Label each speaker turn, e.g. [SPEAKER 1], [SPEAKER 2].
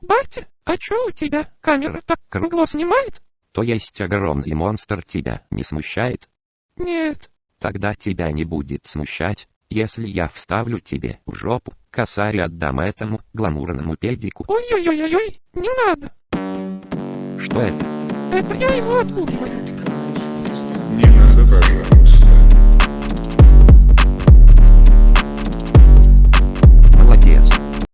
[SPEAKER 1] Батя, а чё у тебя камера так кругло снимает?
[SPEAKER 2] То есть огромный монстр тебя не смущает?
[SPEAKER 1] Нет.
[SPEAKER 2] Тогда тебя не будет смущать, если я вставлю тебе в жопу косарь и отдам этому гламурному педику.
[SPEAKER 1] Ой-ой-ой-ой, не надо.
[SPEAKER 2] Что это?
[SPEAKER 1] Это я его отпугиваю.